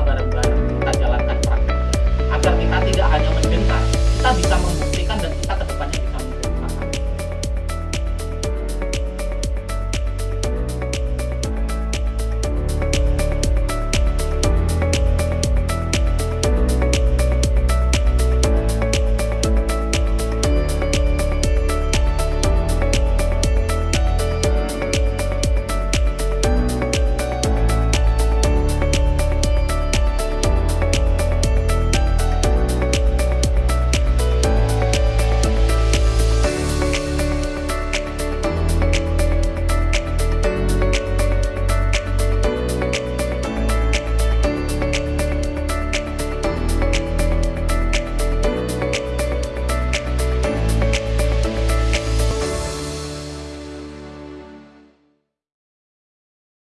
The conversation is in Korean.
ஆதாரங்கள்